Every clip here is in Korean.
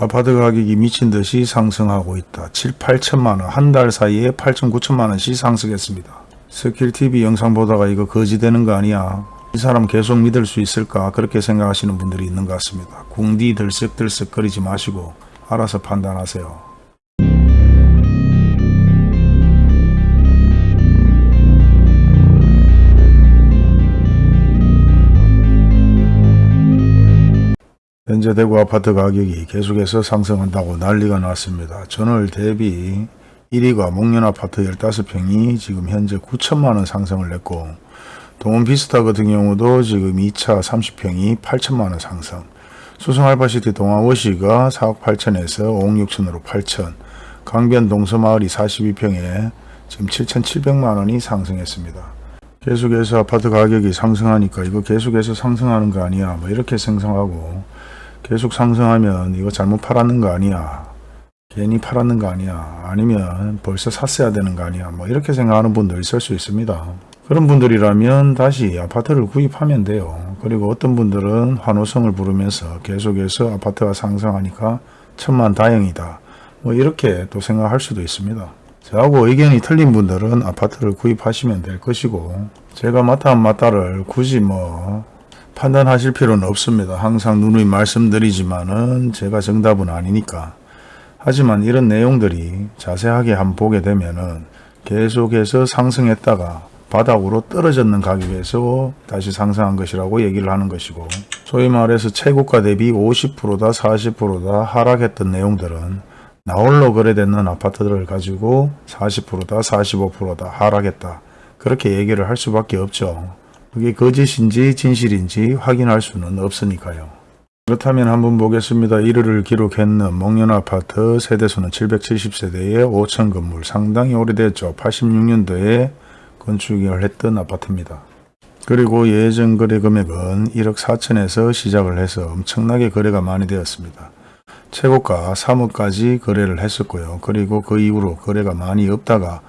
아파트 가격이 미친 듯이 상승하고 있다. 7, 8천만 원, 한 달 사이에 8천, 9천만 원씩 상승했습니다. 스킬TV 영상 보다가 이거 거지되는 거 아니야? 이 사람 계속 믿을 수 있을까? 그렇게 생각하시는 분들이 있는 것 같습니다. 궁디 들썩들썩 거리지 마시고 알아서 판단하세요. 현재 대구 아파트 가격이 계속해서 상승한다고 난리가 났습니다. 전월 대비 1위가 목련 아파트 15평이 지금 현재 9천만원 상승을 냈고 동원 비스타 같은 경우도 지금 2차 30평이 8천만원 상승 수성 알파시티 동아워시가 4억 8천에서 5억 6천으로 8천 강변 동서마을이 42평에 지금 7,700만원이 상승했습니다. 계속해서 아파트 가격이 상승하니까 이거 계속해서 상승하는 거 아니야 뭐 이렇게 생성하고 계속 상승하면 이거 잘못 팔았는 거 아니야. 괜히 팔았는 거 아니야. 아니면 벌써 샀어야 되는 거 아니야. 뭐 이렇게 생각하는 분도 있을 수 있습니다. 그런 분들이라면 다시 아파트를 구입하면 돼요. 그리고 어떤 분들은 환호성을 부르면서 계속해서 아파트가 상승하니까 천만 다행이다. 뭐 이렇게 또 생각할 수도 있습니다. 저하고 의견이 틀린 분들은 아파트를 구입하시면 될 것이고 제가 맞다 안 맞다를 굳이 뭐 판단하실 필요는 없습니다. 항상 누누이 말씀드리지만은 제가 정답은 아니니까. 하지만 이런 내용들이 자세하게 한번 보게 되면은 계속해서 상승했다가 바닥으로 떨어졌는 가격에서 다시 상승한 것이라고 얘기를 하는 것이고 소위 말해서 최고가 대비 50%다 40%다 하락했던 내용들은 나홀로 거래되는 아파트들을 가지고 40%다 45%다 하락했다 그렇게 얘기를 할 수밖에 없죠. 그게 거짓인지 진실인지 확인할 수는 없으니까요. 그렇다면 한번 보겠습니다. 1위를 기록했는 목련아파트 세대수는 770세대의 5천 건물 상당히 오래됐죠. 86년도에 건축을 했던 아파트입니다. 그리고 예전 거래 금액은 1억 4천에서 시작을 해서 엄청나게 거래가 많이 되었습니다. 최고가 3억까지 거래를 했었고요. 그리고 그 이후로 거래가 많이 없다가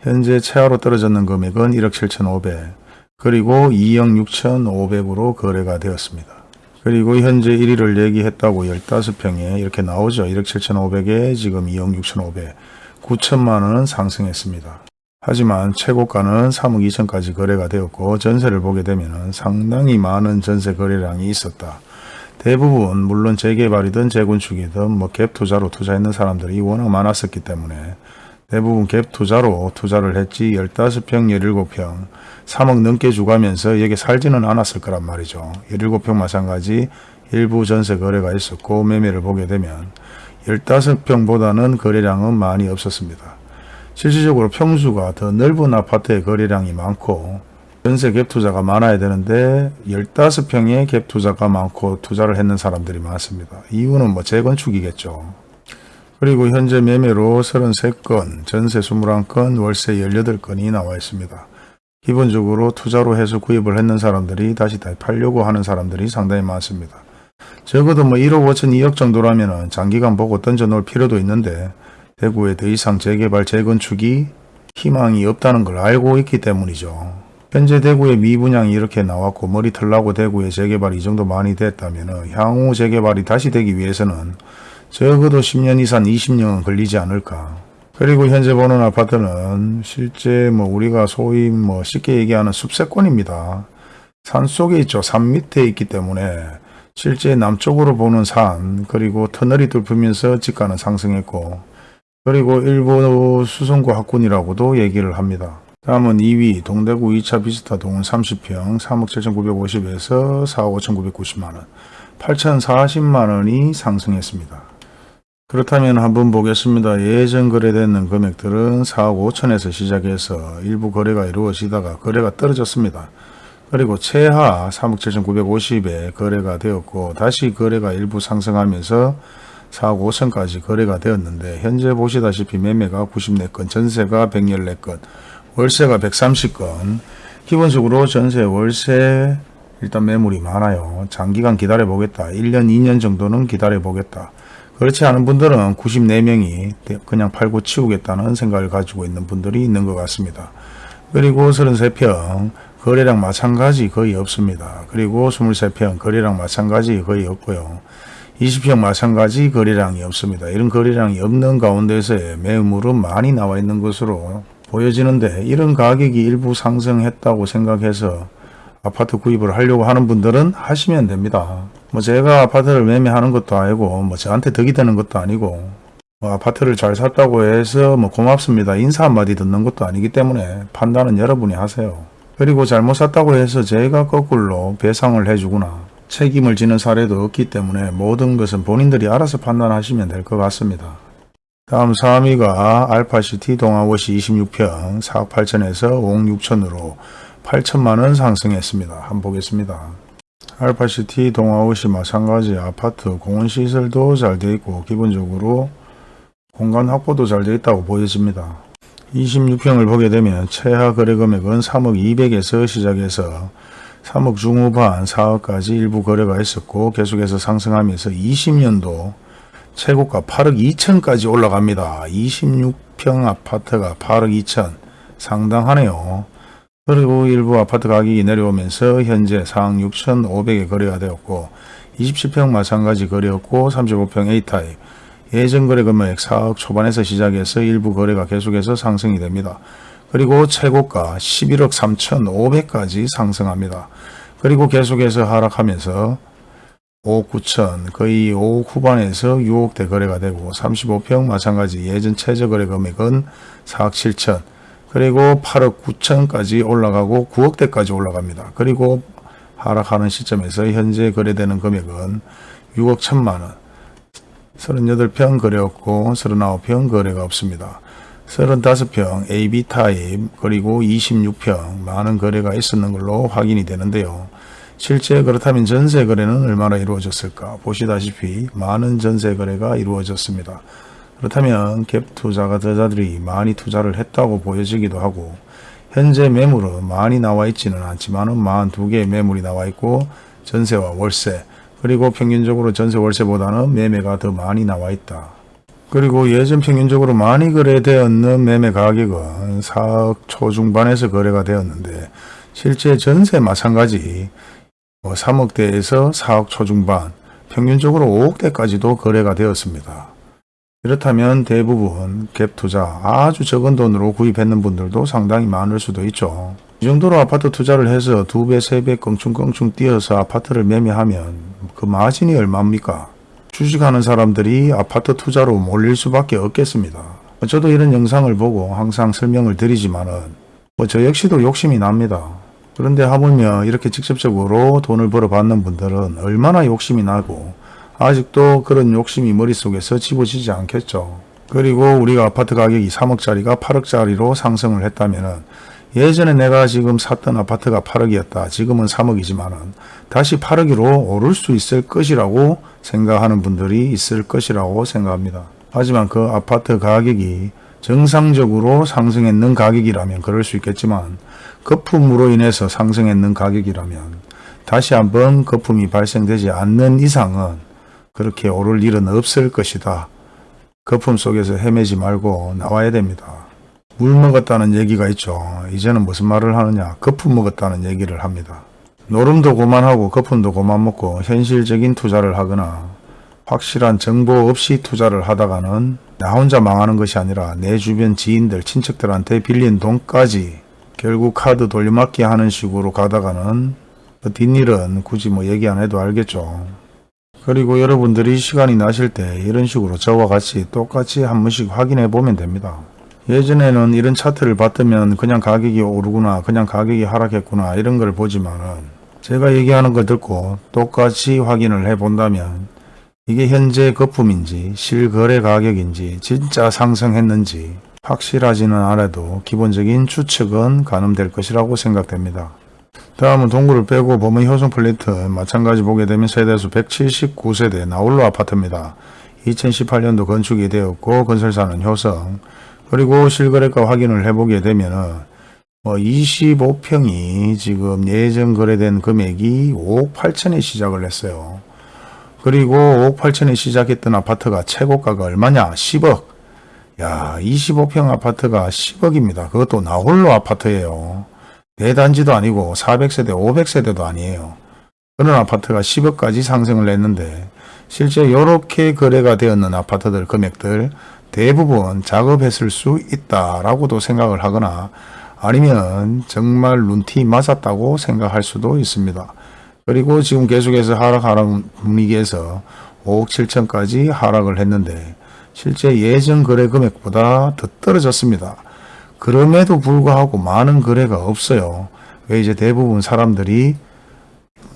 현재 최하로 떨어졌는 금액은 1억 7천 5백 그리고 2억 6천5백으로 거래가 되었습니다. 그리고 현재 1위를 얘기했다고 15평에 이렇게 나오죠. 1억 7천5백에 지금 2억 6천5백 9천만 원은 상승했습니다. 하지만 최고가는 3억 2천까지 거래가 되었고 전세를 보게 되면 상당히 많은 전세 거래량이 있었다. 대부분 물론 재개발이든 재건축이든 뭐 갭 투자로 투자했는 사람들이 워낙 많았었기 때문에 대부분 갭 투자로 투자를 했지 15평, 17평, 3억 넘게 주가면서 여기 살지는 않았을 거란 말이죠. 17평 마찬가지 일부 전세 거래가 있었고 매매를 보게 되면 15평보다는 거래량은 많이 없었습니다. 실질적으로 평수가 더 넓은 아파트의 거래량이 많고 전세 갭 투자가 많아야 되는데 15평의 갭 투자가 많고 투자를 했는 사람들이 많습니다. 이유는 뭐 재건축이겠죠. 그리고 현재 매매로 33건, 전세 21건, 월세 18건이 나와 있습니다. 기본적으로 투자로 해서 구입을 했는 사람들이 다시 다 팔려고 하는 사람들이 상당히 많습니다. 적어도 뭐 1억 5천 2억 정도라면 장기간 보고 던져 놓을 필요도 있는데 대구에 더 이상 재개발 재건축이 희망이 없다는 걸 알고 있기 때문이죠. 현재 대구의 미분양이 이렇게 나왔고 머리털 나고 대구에 재개발이 이 정도 많이 됐다면 향후 재개발이 다시 되기 위해서는 적어도 10년 이상 20년은 걸리지 않을까. 그리고 현재 보는 아파트는 실제 뭐 우리가 소위 뭐 쉽게 얘기하는 숲세권입니다. 산 속에 있죠. 산 밑에 있기 때문에 실제 남쪽으로 보는 산 그리고 터널이 뚫리면서 집가는 상승했고 그리고 일부 수성구 학군이라고도 얘기를 합니다. 다음은 2위 동대구 2차 비스타 동은 30평 3억 7,950에서 4억 5,990만원 8,040만원이 상승했습니다. 그렇다면 한번 보겠습니다. 예전 거래되는 금액들은 4억 5천에서 시작해서 일부 거래가 이루어지다가 거래가 떨어졌습니다. 그리고 최하 3억 7,950에 거래가 되었고 다시 거래가 일부 상승하면서 4억 5천까지 거래가 되었는데 현재 보시다시피 매매가 94건, 전세가 114건, 월세가 130건 기본적으로 전세, 월세 일단 매물이 많아요. 장기간 기다려 보겠다. 1년, 2년 정도는 기다려 보겠다. 그렇지 않은 분들은 94명이 그냥 팔고 치우겠다는 생각을 가지고 있는 분들이 있는 것 같습니다. 그리고 33평 거래량 마찬가지 거의 없습니다. 그리고 23평 거래량 마찬가지 거의 없고요. 20평 마찬가지 거래량이 없습니다. 이런 거래량이 없는 가운데서의 매물은 많이 나와 있는 것으로 보여지는데 이런 가격이 일부 상승했다고 생각해서 아파트 구입을 하려고 하는 분들은 하시면 됩니다. 뭐 제가 아파트를 매매하는 것도 아니고 뭐 저한테 덕이 되는 것도 아니고 뭐 아파트를 잘 샀다고 해서 뭐 고맙습니다. 인사 한마디 듣는 것도 아니기 때문에 판단은 여러분이 하세요. 그리고 잘못 샀다고 해서 제가 거꾸로 배상을 해주거나 책임을 지는 사례도 없기 때문에 모든 것은 본인들이 알아서 판단하시면 될 것 같습니다. 다음 3위가 알파시티 동아워시 26평 4억 8천에서 5억 6천으로 8천만원 상승했습니다. 한번 보겠습니다. 알파시티 동아워시 마찬가지 아파트 공원시설도 잘 되어 있고 기본적으로 공간 확보도 잘 되어 있다고 보여집니다. 26평을 보게 되면 최하 거래 금액은 3억 200에서 시작해서 3억 중후반 4억까지 일부 거래가 있었고 계속해서 상승하면서 20년도 최고가 8억 2천까지 올라갑니다. 26평 아파트가 8억 2천 상당하네요. 그리고 일부 아파트 가격이 내려오면서 현재 4억 6천 5백에 거래가 되었고 27평 마찬가지 거래였고 35평 A타입 예전 거래 금액 4억 초반에서 시작해서 일부 거래가 계속해서 상승이 됩니다. 그리고 최고가 11억 3천 5백까지 상승합니다. 그리고 계속해서 하락하면서 5억 9천 거의 5억 후반에서 6억대 거래가 되고 35평 마찬가지 예전 최저 거래 금액은 4억 7천 그리고 8억 9천까지 올라가고 9억대까지 올라갑니다. 그리고 하락하는 시점에서 현재 거래되는 금액은 6억 1천만원 38평 거래였고 39평 거래가 없습니다. 35평 AB 타입 그리고 26평 많은 거래가 있었는 걸로 확인이 되는데요. 실제 그렇다면 전세 거래는 얼마나 이루어졌을까 보시다시피 많은 전세 거래가 이루어졌습니다. 그렇다면 갭 투자가자들이 많이 투자를 했다고 보여지기도 하고 현재 매물은 많이 나와 있지는 않지만 42개의 매물이 나와 있고 전세와 월세 그리고 평균적으로 전세 월세보다는 매매가 더 많이 나와 있다. 그리고 예전 평균적으로 많이 거래되었는 매매 가격은 4억 초중반에서 거래가 되었는데 실제 전세 마찬가지 뭐 3억대에서 4억 초중반 평균적으로 5억대까지도 거래가 되었습니다. 이렇다면 대부분 갭 투자 아주 적은 돈으로 구입했는 분들도 상당히 많을 수도 있죠. 이 정도로 아파트 투자를 해서 두 배, 세배 껑충껑충 뛰어서 아파트를 매매하면 그 마진이 얼마입니까? 주식하는 사람들이 아파트 투자로 몰릴 수밖에 없겠습니다. 저도 이런 영상을 보고 항상 설명을 드리지만은 뭐저 역시도 욕심이 납니다. 그런데 하물며 이렇게 직접적으로 돈을 벌어 받는 분들은 얼마나 욕심이 나고 아직도 그런 욕심이 머릿속에서 집어지지 않겠죠. 그리고 우리가 아파트 가격이 3억짜리가 8억짜리로 상승을 했다면 예전에 내가 지금 샀던 아파트가 8억이었다. 지금은 3억이지만 은 다시 8억으로 오를 수 있을 것이라고 생각하는 분들이 있을 것이라고 생각합니다. 하지만 그 아파트 가격이 정상적으로 상승했는 가격이라면 그럴 수 있겠지만 거품으로 인해서 상승했는 가격이라면 다시 한번 거품이 발생되지 않는 이상은 그렇게 오를 일은 없을 것이다. 거품 속에서 헤매지 말고 나와야 됩니다. 물 먹었다는 얘기가 있죠. 이제는 무슨 말을 하느냐. 거품 먹었다는 얘기를 합니다. 노름도 그만하고 거품도 그만 먹고 현실적인 투자를 하거나 확실한 정보 없이 투자를 하다가는 나 혼자 망하는 것이 아니라 내 주변 지인들, 친척들한테 빌린 돈까지 결국 카드 돌려막기 하는 식으로 가다가는 그 뒷일은 굳이 뭐 얘기 안 해도 알겠죠. 그리고 여러분들이 시간이 나실 때 이런 식으로 저와 같이 똑같이 한 번씩 확인해 보면 됩니다. 예전에는 이런 차트를 봤더면 그냥 가격이 오르구나 그냥 가격이 하락했구나 이런 걸 보지만은 제가 얘기하는 걸 듣고 똑같이 확인을 해 본다면 이게 현재 거품인지 실거래 가격인지 진짜 상승했는지 확실하지는 않아도 기본적인 추측은 가늠될 것이라고 생각됩니다. 다음은 동구를 빼고 범의 효성 플레이트 마찬가지 보게 되면 세대수 179세대 나홀로 아파트입니다. 2018년도 건축이 되었고 건설사는 효성 그리고 실거래가 확인을 해보게 되면은 뭐 25평이 지금 예전 거래된 금액이 5억 8천에 시작을 했어요. 그리고 5억 8천에 시작했던 아파트가 최고가가 얼마냐? 10억. 야, 25평 아파트가 10억입니다. 그것도 나홀로 아파트예요. 대단지도 아니고 400세대, 500세대도 아니에요. 그런 아파트가 10억까지 상승을 했는데 실제 이렇게 거래가 되었는 아파트들 금액들 대부분 작업했을 수 있다라고도 생각을 하거나 아니면 정말 룬티 맞았다고 생각할 수도 있습니다. 그리고 지금 계속해서 하락하는 분위기에서 5억 7천까지 하락을 했는데 실제 예전 거래 금액보다 더 떨어졌습니다. 그럼에도 불구하고 많은 거래가 없어요. 왜 이제 대부분 사람들이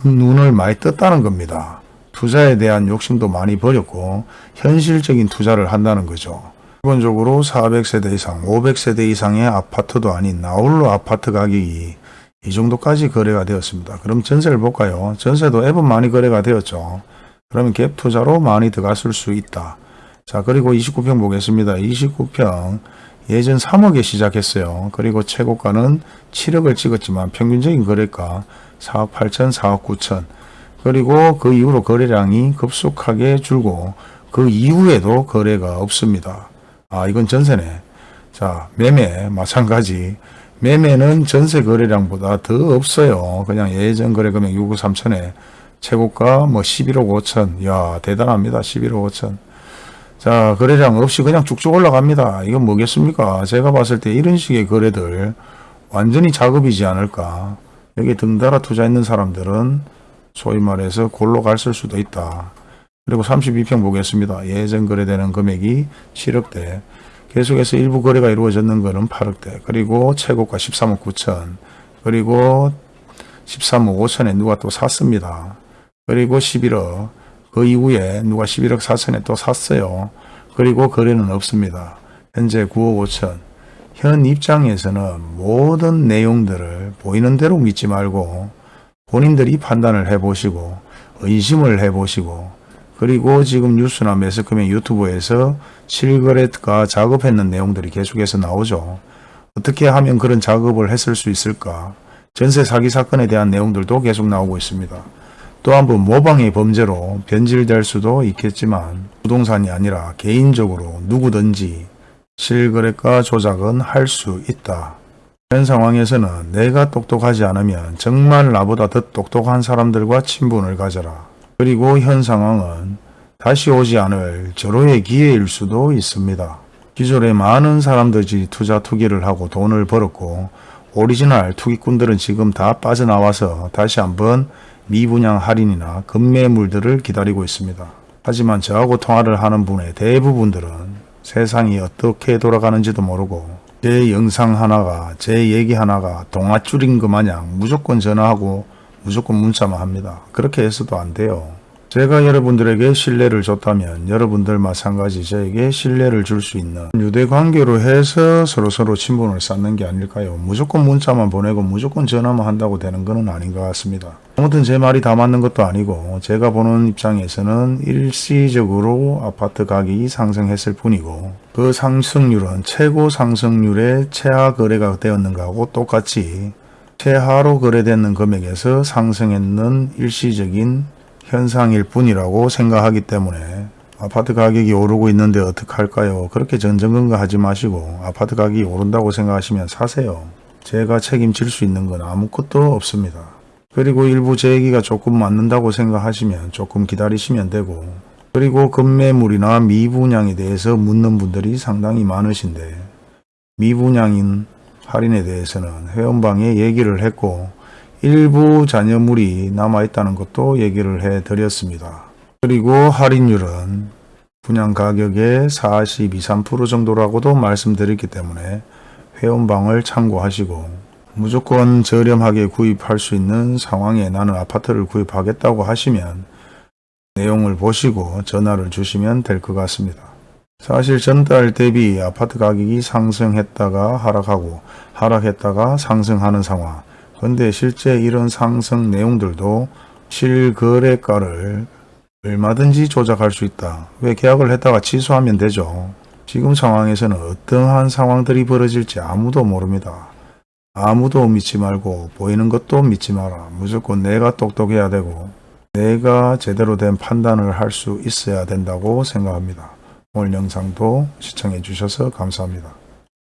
눈을 많이 떴다는 겁니다. 투자에 대한 욕심도 많이 버렸고 현실적인 투자를 한다는 거죠. 기본적으로 400세대 이상, 500세대 이상의 아파트도 아닌 나홀로 아파트 가격이 이 정도까지 거래가 되었습니다. 그럼 전세를 볼까요? 전세도 앱은 많이 거래가 되었죠. 그러면 갭 투자로 많이 들어갔을 수 있다. 자 그리고 29평 보겠습니다. 29평 예전 3억에 시작했어요. 그리고 최고가는 7억을 찍었지만 평균적인 거래가 4억 8천, 4억 9천. 그리고 그 이후로 거래량이 급속하게 줄고 그 이후에도 거래가 없습니다. 아 이건 전세네. 자 매매 마찬가지. 매매는 전세 거래량보다 더 없어요. 그냥 예전 거래 금액 6억 3천에 최고가 뭐 11억 5천. 야 대단합니다. 11억 5천. 자 거래량 없이 그냥 쭉쭉 올라갑니다. 이건 뭐겠습니까? 제가 봤을 때 이런 식의 거래들 완전히 작업이지 않을까. 여기 등달아 투자했는 사람들은 소위 말해서 골로 갔을 수도 있다. 그리고 32평 보겠습니다. 예전 거래되는 금액이 7억대. 계속해서 일부 거래가 이루어졌는 것은 8억대. 그리고 최고가 13억 9천. 그리고 13억 5천에 누가 또 샀습니다. 그리고 11억. 그 이후에 누가 11억 4천에 또 샀어요. 그리고 거래는 없습니다. 현재 9억 5천. 현 입장에서는 모든 내용들을 보이는 대로 믿지 말고 본인들이 판단을 해보시고 의심을 해보시고 그리고 지금 뉴스나 매스컴의 유튜브에서 실거래가 작업했는 내용들이 계속해서 나오죠. 어떻게 하면 그런 작업을 했을 수 있을까? 전세 사기 사건에 대한 내용들도 계속 나오고 있습니다. 또한 번 모방의 범죄로 변질될 수도 있겠지만 부동산이 아니라 개인적으로 누구든지 실거래가 조작은 할 수 있다. 현 상황에서는 내가 똑똑하지 않으면 정말 나보다 더 똑똑한 사람들과 친분을 가져라. 그리고 현 상황은 다시 오지 않을 절호의 기회일 수도 있습니다. 기존에 많은 사람들이 투자 투기를 하고 돈을 벌었고 오리지널 투기꾼들은 지금 다 빠져나와서 다시 한번 미분양 할인이나 급매물들을 기다리고 있습니다. 하지만 저하고 통화를 하는 분의 대부분들은 세상이 어떻게 돌아가는지도 모르고 제 영상 하나가 제 얘기 하나가 동아줄인 것 마냥 무조건 전화하고 무조건 문자만 합니다. 그렇게 해서도 안 돼요. 제가 여러분들에게 신뢰를 줬다면 여러분들 마찬가지 저에게 신뢰를 줄 수 있는 유대관계로 해서 서로서로 친분을 쌓는 게 아닐까요? 무조건 문자만 보내고 무조건 전화만 한다고 되는 것은 아닌 것 같습니다. 아무튼 제 말이 다 맞는 것도 아니고 제가 보는 입장에서는 일시적으로 아파트 가격이 상승했을 뿐이고 그 상승률은 최고 상승률의 최하 거래가 되었는가 하고 똑같이 최하로 거래되는 금액에서 상승했는 일시적인 현상일 뿐이라고 생각하기 때문에 아파트 가격이 오르고 있는데 어떡할까요? 그렇게 전전긍긍 하지 마시고 아파트 가격이 오른다고 생각하시면 사세요. 제가 책임질 수 있는 건 아무것도 없습니다. 그리고 일부 제 얘기가 조금 맞는다고 생각하시면 조금 기다리시면 되고 그리고 급매물이나 미분양에 대해서 묻는 분들이 상당히 많으신데 미분양인 할인에 대해서는 회원방에 얘기를 했고 일부 잔여물이 남아있다는 것도 얘기를 해 드렸습니다. 그리고 할인율은 분양 가격의 42, 3% 정도라고도 말씀드렸기 때문에 회원방을 참고하시고 무조건 저렴하게 구입할 수 있는 상황에 나는 아파트를 구입하겠다고 하시면 내용을 보시고 전화를 주시면 될 것 같습니다. 사실 전달 대비 아파트 가격이 상승했다가 하락하고 하락했다가 상승하는 상황 근데 실제 이런 상승 내용들도 실거래가를 얼마든지 조작할 수 있다. 왜 계약을 했다가 취소하면 되죠. 지금 상황에서는 어떠한 상황들이 벌어질지 아무도 모릅니다. 아무도 믿지 말고 보이는 것도 믿지 마라. 무조건 내가 똑똑해야 되고 내가 제대로 된 판단을 할 수 있어야 된다고 생각합니다. 오늘 영상도 시청해 주셔서 감사합니다.